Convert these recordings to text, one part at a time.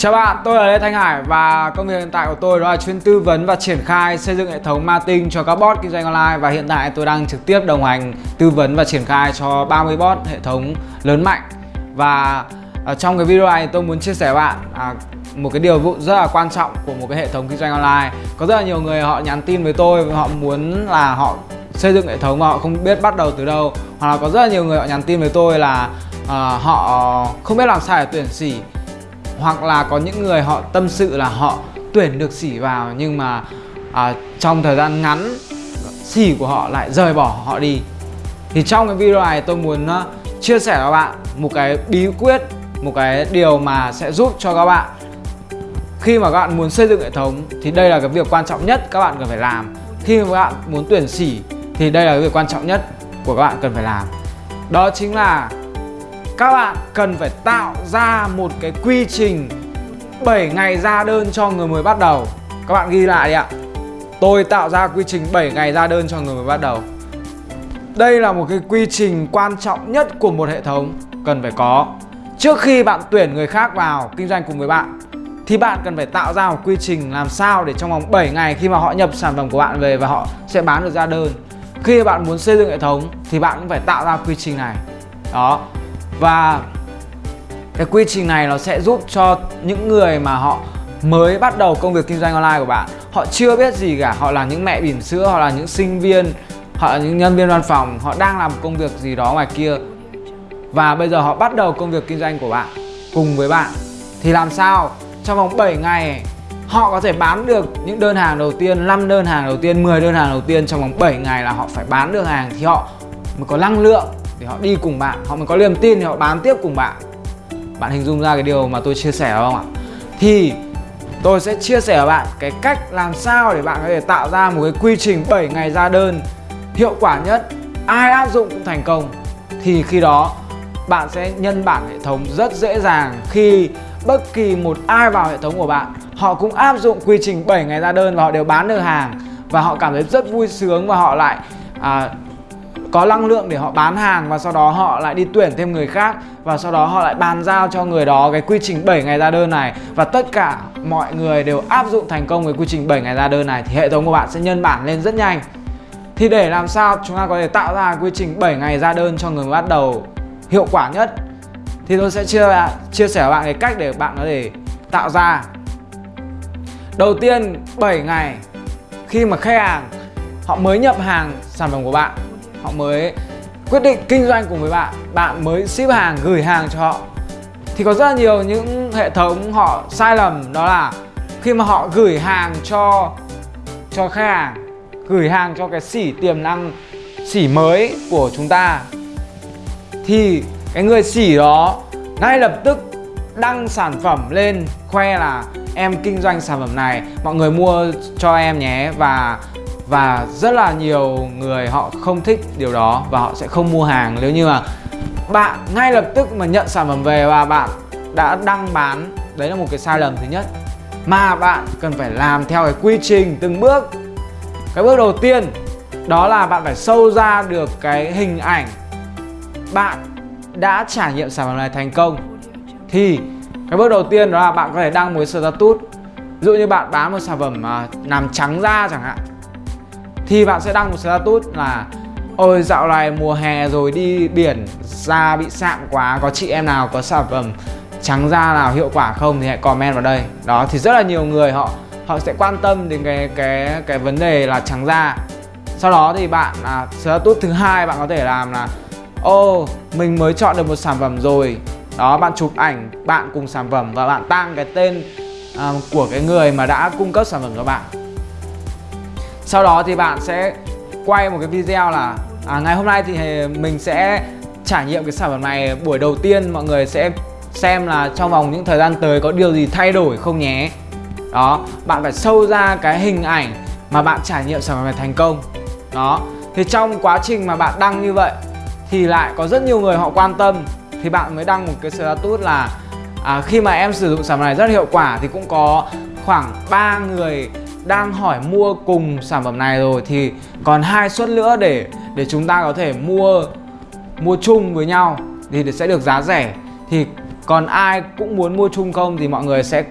Chào bạn, tôi là Lê Thanh Hải và công việc hiện tại của tôi đó là chuyên tư vấn và triển khai xây dựng hệ thống marketing cho các bot kinh doanh online và hiện tại tôi đang trực tiếp đồng hành tư vấn và triển khai cho 30 bot hệ thống lớn mạnh. Và ở trong cái video này tôi muốn chia sẻ với bạn à, một cái điều vụ rất là quan trọng của một cái hệ thống kinh doanh online. Có rất là nhiều người họ nhắn tin với tôi và họ muốn là họ xây dựng hệ thống mà họ không biết bắt đầu từ đâu. Hoặc là có rất là nhiều người họ nhắn tin với tôi là ờ, họ không biết làm sao để tuyển sỉ hoặc là có những người họ tâm sự là họ tuyển được sỉ vào nhưng mà à, trong thời gian ngắn sỉ của họ lại rời bỏ họ đi. Thì trong cái video này tôi muốn uh, chia sẻ với các bạn một cái bí quyết một cái điều mà sẽ giúp cho các bạn. Khi mà các bạn muốn xây dựng hệ thống thì đây là cái việc quan trọng nhất các bạn cần phải làm. Khi mà các bạn muốn tuyển sỉ thì đây là cái việc quan trọng nhất của các bạn cần phải làm. Đó chính là các bạn cần phải tạo ra một cái quy trình 7 ngày ra đơn cho người mới bắt đầu. Các bạn ghi lại đi ạ. Tôi tạo ra quy trình 7 ngày ra đơn cho người mới bắt đầu. Đây là một cái quy trình quan trọng nhất của một hệ thống, cần phải có. Trước khi bạn tuyển người khác vào kinh doanh cùng với bạn, thì bạn cần phải tạo ra một quy trình làm sao để trong vòng 7 ngày khi mà họ nhập sản phẩm của bạn về và họ sẽ bán được ra đơn. Khi bạn muốn xây dựng hệ thống, thì bạn cũng phải tạo ra quy trình này. Đó và cái quy trình này nó sẽ giúp cho những người mà họ mới bắt đầu công việc kinh doanh online của bạn, họ chưa biết gì cả. Họ là những mẹ bỉm sữa, họ là những sinh viên, họ là những nhân viên văn phòng, họ đang làm công việc gì đó ngoài kia. Và bây giờ họ bắt đầu công việc kinh doanh của bạn, cùng với bạn. Thì làm sao? Trong vòng 7 ngày, họ có thể bán được những đơn hàng đầu tiên 5 đơn hàng đầu tiên 10 đơn hàng đầu tiên trong vòng 7 ngày là họ phải bán được hàng. Thì họ mới có năng lượng thì họ đi cùng bạn họ mới có niềm tin thì họ bán tiếp cùng bạn. Bạn hình dung ra cái điều mà tôi chia sẻ không ạ? Thì tôi sẽ chia sẻ với bạn cái cách làm sao để bạn có thể tạo ra một cái quy trình 7 ngày ra đơn hiệu quả nhất. Ai áp dụng cũng thành công. Thì khi đó bạn sẽ nhân bản hệ thống rất dễ dàng. Khi bất kỳ một ai vào hệ thống của bạn họ cũng áp dụng quy trình 7 ngày ra đơn và họ đều bán được hàng. Và họ cảm thấy rất vui sướng và họ lại à, có năng lượng để họ bán hàng và sau đó họ lại đi tuyển thêm người khác và sau đó họ lại bàn giao cho người đó cái quy trình 7 ngày ra đơn này. Và tất cả mọi người đều áp dụng thành công cái quy trình 7 ngày ra đơn này. Thì hệ thống của bạn sẽ nhân bản lên rất nhanh. Thì để làm sao chúng ta có thể tạo ra quy trình 7 ngày ra đơn cho người bắt đầu hiệu quả nhất? Thì tôi sẽ chia chia sẻ với bạn cái cách để bạn có thể tạo ra. Đầu tiên 7 ngày khi mà khách hàng, họ mới nhập hàng sản phẩm của bạn họ mới quyết định kinh doanh cùng với bạn. Bạn mới ship hàng, gửi hàng cho họ. Thì có rất là nhiều những hệ thống họ sai lầm, đó là khi mà họ gửi hàng cho cho khách hàng, gửi hàng cho cái sỉ tiềm năng sỉ mới của chúng ta, thì cái người sỉ đó ngay lập tức đăng sản phẩm lên, khoe là em kinh doanh sản phẩm này, mọi người mua cho em nhé và và rất là nhiều người họ không thích điều đó và họ sẽ không mua hàng. Nếu như mà bạn ngay lập tức mà nhận sản phẩm về và bạn đã đăng bán, đấy là một cái sai lầm thứ nhất. Mà bạn cần phải làm theo cái quy trình từng bước. Cái bước đầu tiên, đó là bạn phải sâu ra được cái hình ảnh bạn đã trải nghiệm sản phẩm này thành công. Thì cái bước đầu tiên đó là bạn có thể đăng một cái status. Ví dụ như bạn bán một sản phẩm mà làm trắng da chẳng hạn thì bạn sẽ đăng một status là ôi dạo này mùa hè rồi đi biển da bị sạm quá có chị em nào có sản phẩm trắng da nào hiệu quả không thì hãy comment vào đây. Đó thì rất là nhiều người họ họ sẽ quan tâm đến cái cái cái vấn đề là trắng da. Sau đó thì bạn là status thứ hai bạn có thể làm là ô mình mới chọn được một sản phẩm rồi. Đó bạn chụp ảnh bạn cùng sản phẩm và bạn tăng cái tên uh, của cái người mà đã cung cấp sản phẩm cho bạn sau đó thì bạn sẽ quay một cái video là à, ngày hôm nay thì mình sẽ trải nghiệm cái sản phẩm này buổi đầu tiên mọi người sẽ xem là trong vòng những thời gian tới có điều gì thay đổi không nhé. Đó bạn phải sâu ra cái hình ảnh mà bạn trải nghiệm sản phẩm này thành công. Đó thì trong quá trình mà bạn đăng như vậy thì lại có rất nhiều người họ quan tâm thì bạn mới đăng một cái status là à, khi mà em sử dụng sản phẩm này rất hiệu quả thì cũng có khoảng 3 người đang hỏi mua cùng sản phẩm này rồi thì còn hai suất nữa để để chúng ta có thể mua mua chung với nhau thì sẽ được giá rẻ. Thì còn ai cũng muốn mua chung không thì mọi người sẽ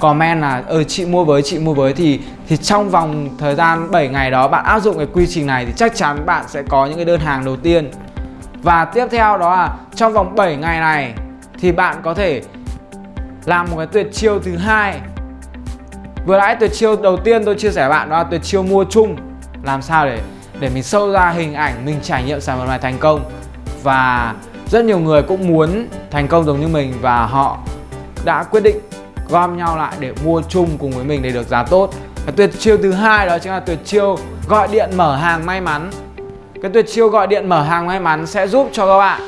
comment là ờ chị mua với, chị mua với. Thì thì trong vòng thời gian 7 ngày đó bạn áp dụng cái quy trình này thì chắc chắn bạn sẽ có những cái đơn hàng đầu tiên. Và tiếp theo đó là trong vòng 7 ngày này thì bạn có thể làm một cái tuyệt chiêu thứ hai vừa nãy tuyệt chiêu, đầu tiên tôi chia sẻ với bạn đó là tuyệt chiêu mua chung. Làm sao để để mình sâu ra hình ảnh, mình trải nghiệm sản phẩm này thành công. Và rất nhiều người cũng muốn thành công giống như mình và họ đã quyết định gom nhau lại để mua chung cùng với mình để được giá tốt. Cái tuyệt chiêu thứ hai đó chính là tuyệt chiêu gọi điện mở hàng may mắn. Cái tuyệt chiêu gọi điện mở hàng may mắn sẽ giúp cho các bạn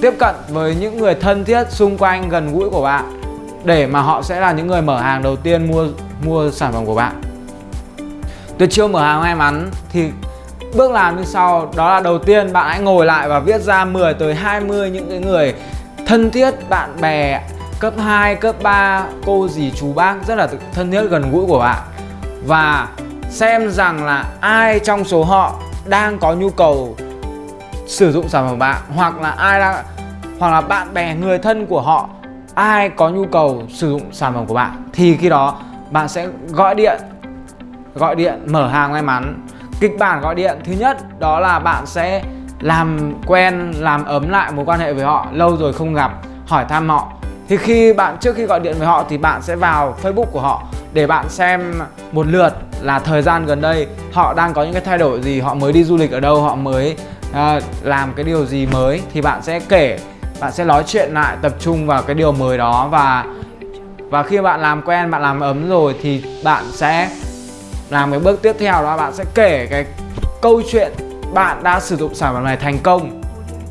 tiếp cận với những người thân thiết xung quanh gần gũi của bạn để mà họ sẽ là những người mở hàng đầu tiên mua mua sản phẩm của bạn. Tuyệt chiêu mở hàng may mắn thì bước làm như sau đó là đầu tiên bạn hãy ngồi lại và viết ra 10 tới 20 những cái người thân thiết bạn bè cấp 2, cấp 3, cô dì chú bác rất là thân thiết gần gũi của bạn. Và xem rằng là ai trong số họ đang có nhu cầu sử dụng sản phẩm của bạn hoặc là ai đang hoặc là bạn bè người thân của họ ai có nhu cầu sử dụng sản phẩm của bạn thì khi đó bạn sẽ gọi điện gọi điện mở hàng may mắn. Kịch bản gọi điện thứ nhất đó là bạn sẽ làm quen làm ấm lại mối quan hệ với họ lâu rồi không gặp hỏi thăm họ. Thì khi bạn trước khi gọi điện với họ thì bạn sẽ vào Facebook của họ để bạn xem một lượt là thời gian gần đây họ đang có những cái thay đổi gì, họ mới đi du lịch ở đâu, họ mới uh, làm cái điều gì mới. Thì bạn sẽ kể, bạn sẽ nói chuyện lại tập trung vào cái điều mới đó. Và và khi bạn làm quen, bạn làm ấm rồi thì bạn sẽ làm cái bước tiếp theo đó bạn sẽ kể cái câu chuyện bạn đã sử dụng sản phẩm này thành công.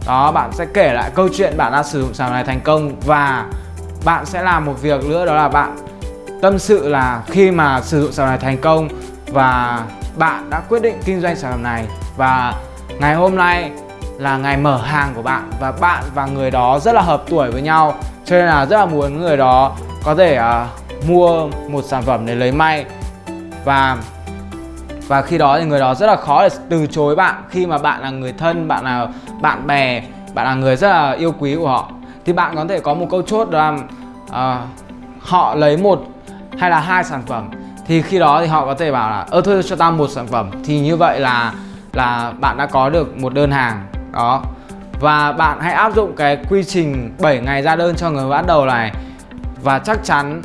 Đó bạn sẽ kể lại câu chuyện bạn đã sử dụng sản phẩm này thành công. Và bạn sẽ làm một việc nữa đó là bạn tâm sự là khi mà sử dụng sản phẩm này thành công và bạn đã quyết định kinh doanh sản phẩm này. Và ngày hôm nay là ngày mở hàng của bạn và bạn và người đó rất là hợp tuổi với nhau. Cho nên là rất là muốn người đó có thể uh, mua một sản phẩm để lấy may. Và và khi đó thì người đó rất là khó để từ chối bạn. Khi mà bạn là người thân bạn là bạn bè bạn là người rất là yêu quý của họ thì bạn có thể có một câu chốt là uh, họ lấy một hay là hai sản phẩm. Thì khi đó thì họ có thể bảo là ơ thôi cho tao một sản phẩm. Thì như vậy là là bạn đã có được một đơn hàng đó. Và bạn hãy áp dụng cái quy trình 7 ngày ra đơn cho người bắt đầu này. Và chắc chắn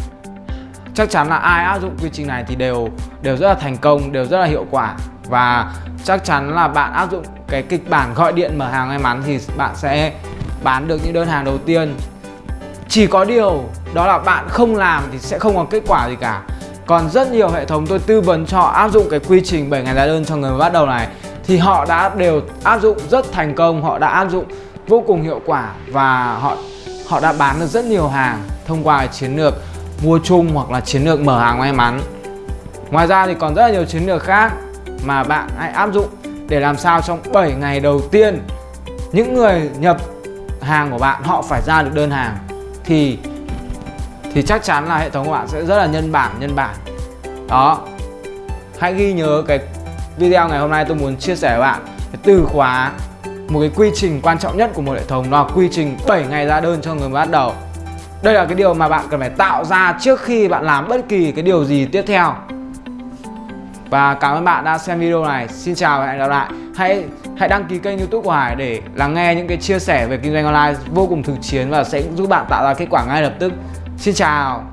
chắc chắn là ai áp dụng quy trình này thì đều đều rất là thành công, đều rất là hiệu quả. Và chắc chắn là bạn áp dụng cái kịch bản gọi điện mở hàng may mắn thì bạn sẽ bán được những đơn hàng đầu tiên. Chỉ có điều, đó là bạn không làm thì sẽ không có kết quả gì cả. Còn rất nhiều hệ thống tôi tư vấn cho áp dụng cái quy trình 7 ngày ra đơn cho người bắt đầu này thì họ đã đều áp dụng rất thành công, họ đã áp dụng vô cùng hiệu quả và họ họ đã bán được rất nhiều hàng thông qua chiến lược mua chung hoặc là chiến lược mở hàng may mắn. Ngoài ra thì còn rất là nhiều chiến lược khác mà bạn hãy áp dụng để làm sao trong 7 ngày đầu tiên những người nhập hàng của bạn họ phải ra được đơn hàng thì thì chắc chắn là hệ thống của bạn sẽ rất là nhân bản nhân bản. Đó. Hãy ghi nhớ cái video ngày hôm nay tôi muốn chia sẻ với bạn cái từ khóa một cái quy trình quan trọng nhất của một hệ thống, đó là quy trình 7 ngày ra đơn cho người mới bắt đầu. Đây là cái điều mà bạn cần phải tạo ra trước khi bạn làm bất kỳ cái điều gì tiếp theo. Và cảm ơn bạn đã xem video này. Xin chào và hẹn gặp lại. Hãy hãy đăng ký kênh youtube của Hải để lắng nghe những cái chia sẻ về kinh doanh online vô cùng thực chiến và sẽ giúp bạn tạo ra kết quả ngay lập tức. Xin chào.